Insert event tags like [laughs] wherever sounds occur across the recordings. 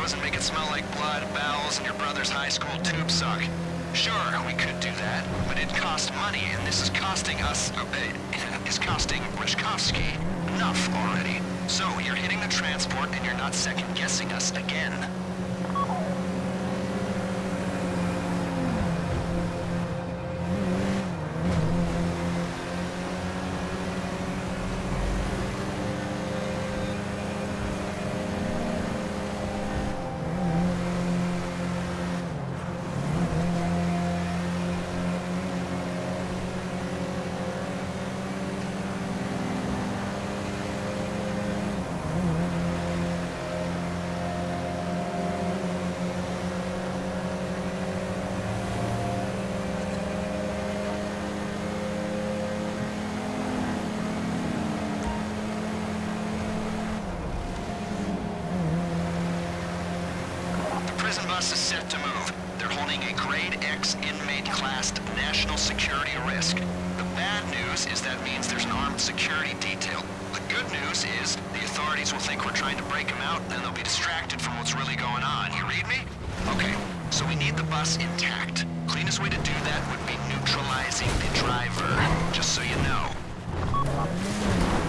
windows, and make it smell like blood, bowels, and your brother's high school tube sock. Sure, we could do that, but it'd cost money, and this is costing us... Uh, is [laughs] costing Rashkovsky enough already. So, you're hitting the transport, and you're not second-guessing us again. Prison bus is set to move. They're holding a grade X inmate classed national security risk. The bad news is that means there's an armed security detail. The good news is the authorities will think we're trying to break them out, and they'll be distracted from what's really going on. You read me? Okay, so we need the bus intact. Cleanest way to do that would be neutralizing the driver, just so you know.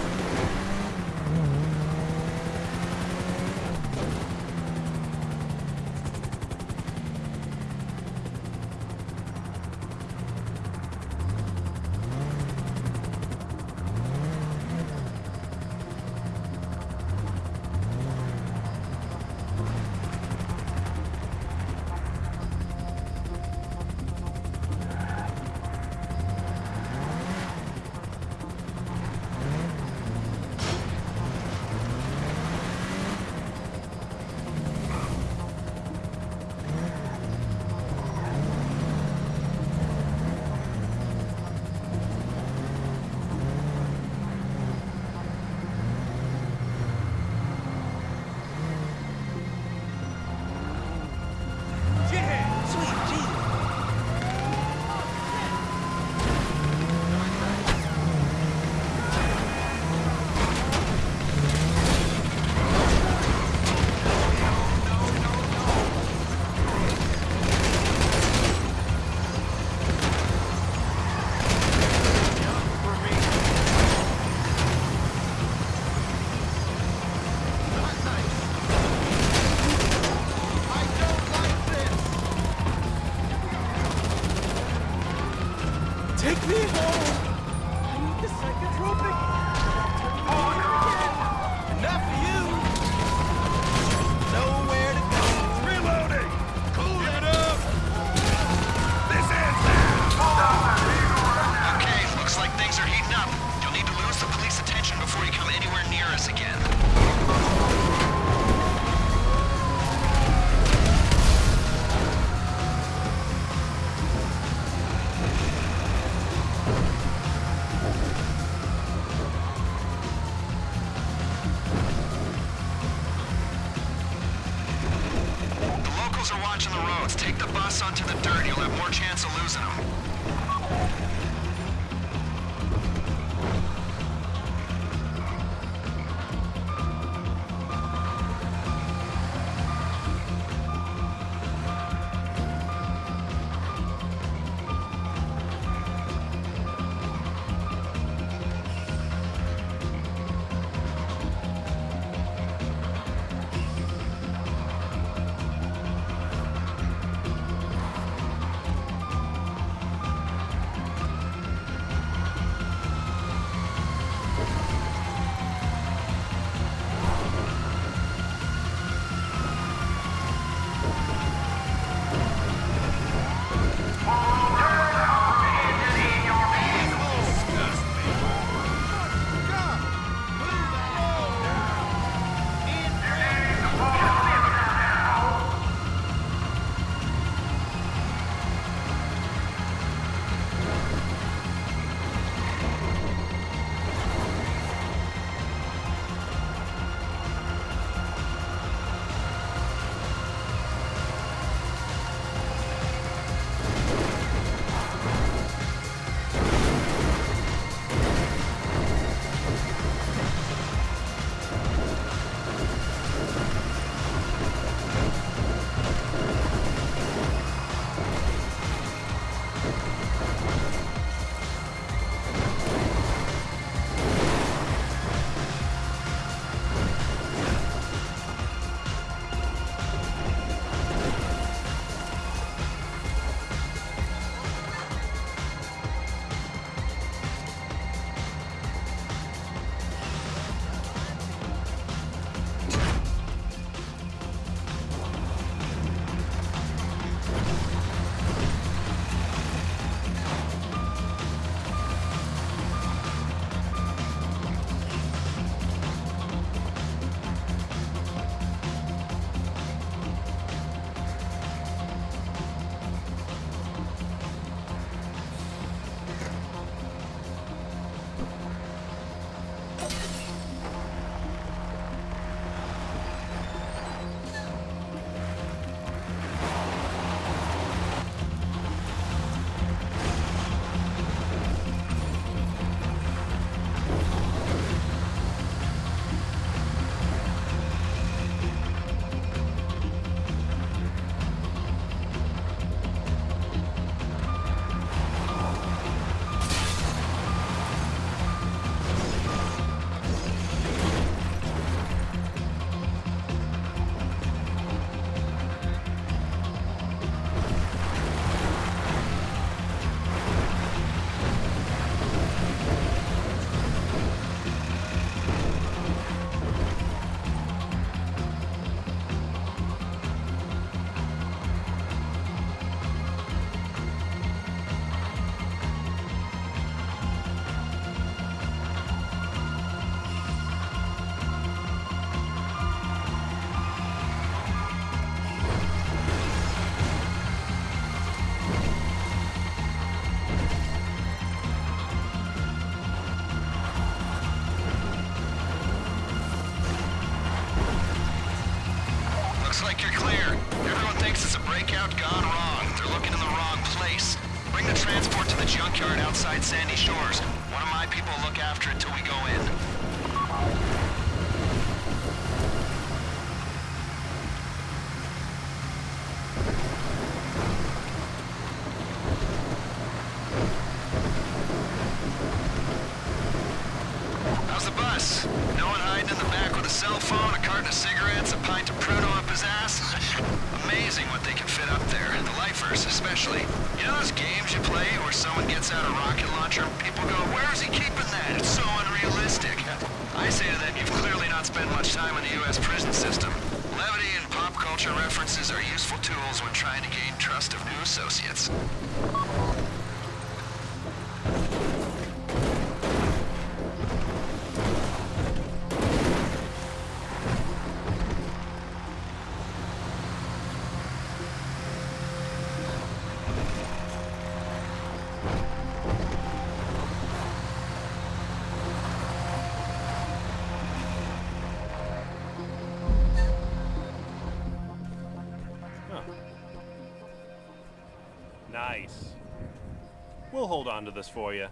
hold on to this for you.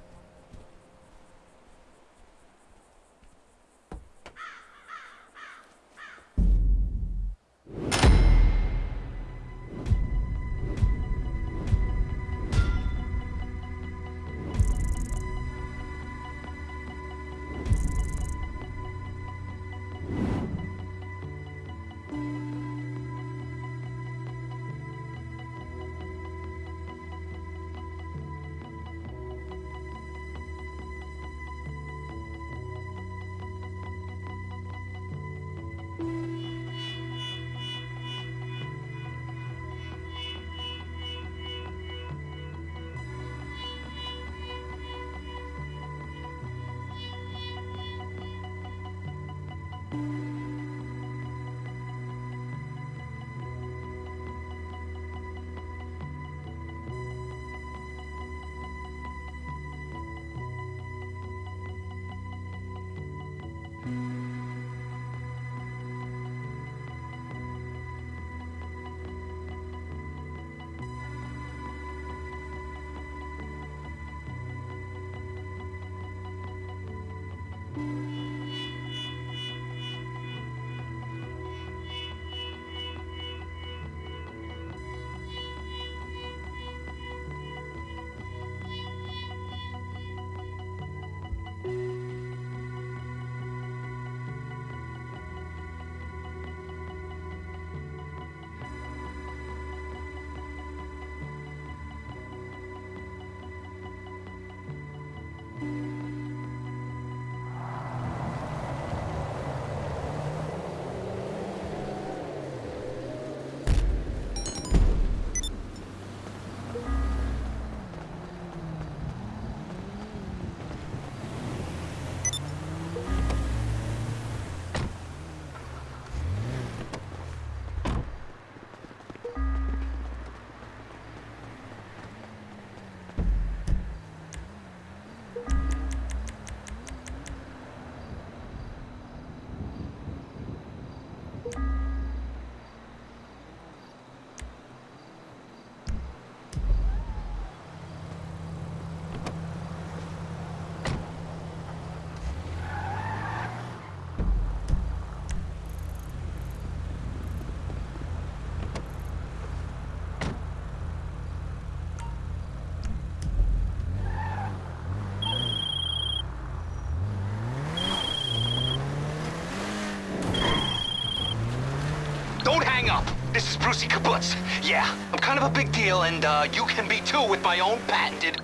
Brucie Kibbutz. Yeah, I'm kind of a big deal, and uh, you can be too with my own patented...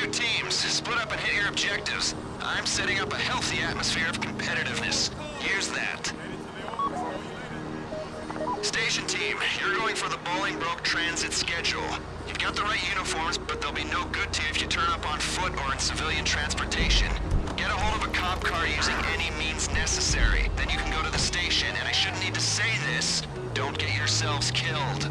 two teams. Split up and hit your objectives. I'm setting up a healthy atmosphere of competitiveness. Here's that. Station team, you're going for the Bolingbroke transit schedule. You've got the right uniforms, but they'll be no good to you if you turn up on foot or in civilian transportation. Get a hold of a cop car using any means necessary. Then you can go to the station, and I shouldn't need to say this. Don't get yourselves killed.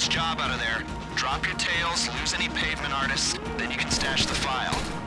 This job out of there. Drop your tails, lose any pavement artists, then you can stash the file.